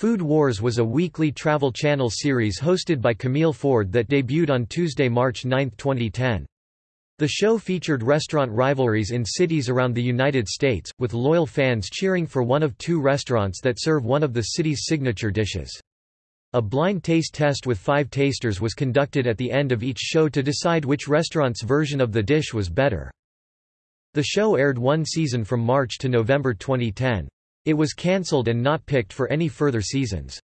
Food Wars was a weekly Travel Channel series hosted by Camille Ford that debuted on Tuesday, March 9, 2010. The show featured restaurant rivalries in cities around the United States, with loyal fans cheering for one of two restaurants that serve one of the city's signature dishes. A blind taste test with five tasters was conducted at the end of each show to decide which restaurant's version of the dish was better. The show aired one season from March to November 2010. It was cancelled and not picked for any further seasons.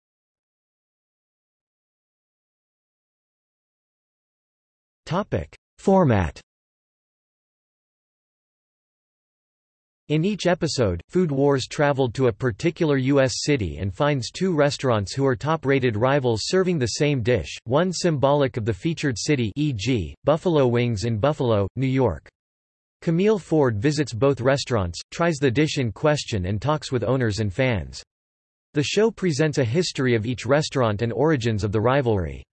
Format In each episode, Food Wars traveled to a particular U.S. city and finds two restaurants who are top-rated rivals serving the same dish, one symbolic of the featured city e.g., Buffalo Wings in Buffalo, New York. Camille Ford visits both restaurants, tries the dish in question and talks with owners and fans. The show presents a history of each restaurant and origins of the rivalry.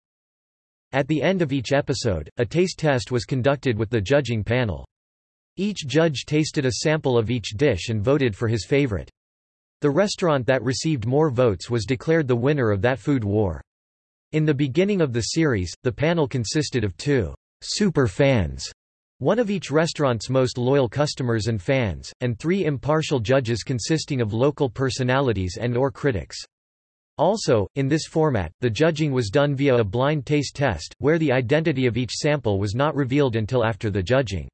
At the end of each episode, a taste test was conducted with the judging panel. Each judge tasted a sample of each dish and voted for his favorite. The restaurant that received more votes was declared the winner of that food war. In the beginning of the series, the panel consisted of two super fans one of each restaurant's most loyal customers and fans, and three impartial judges consisting of local personalities and or critics. Also, in this format, the judging was done via a blind taste test, where the identity of each sample was not revealed until after the judging.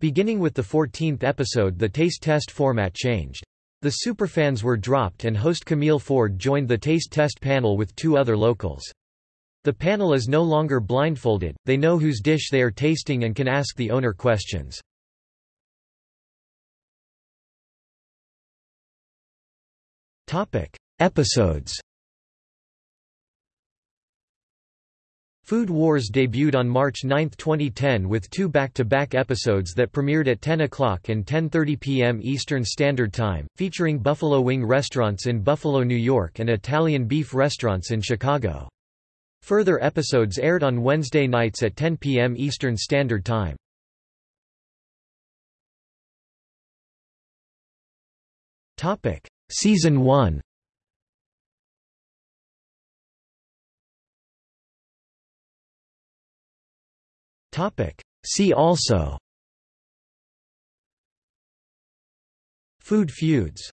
Beginning with the 14th episode the taste test format changed. The superfans were dropped and host Camille Ford joined the taste test panel with two other locals. The panel is no longer blindfolded, they know whose dish they are tasting and can ask the owner questions. Episodes Food Wars debuted on March 9, 2010 with two back-to-back -back episodes that premiered at 10 o'clock and 10.30 p.m. Eastern Standard Time, featuring Buffalo Wing restaurants in Buffalo, New York and Italian beef restaurants in Chicago. Further episodes aired on Wednesday nights at 10 p.m. Eastern Standard Time. Topic: Season 1. Topic: See also Food feuds